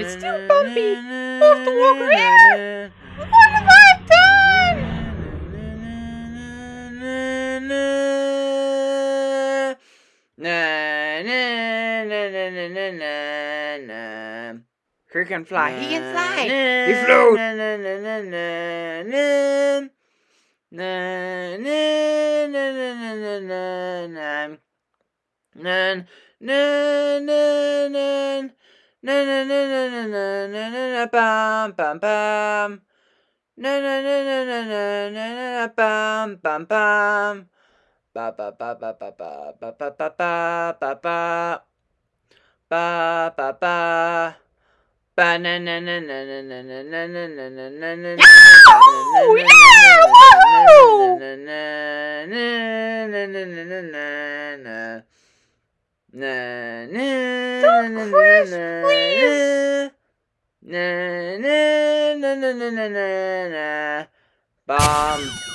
It's still bumpy. We'll have to walk around. What have Who can fly? He can fly. He float. Bam bam bam. Na na na na na na na na bam bam bam. Ba ba ba ba ba ba ba ba ba ba ba ba. Ba ba ba. Ba na na na na na na na na na na na na na. Yahoo! Yeah! Woohoo! Na na na na na na na na na. Na na Don't na na crash, na please. na na na na na na na na. Bomb.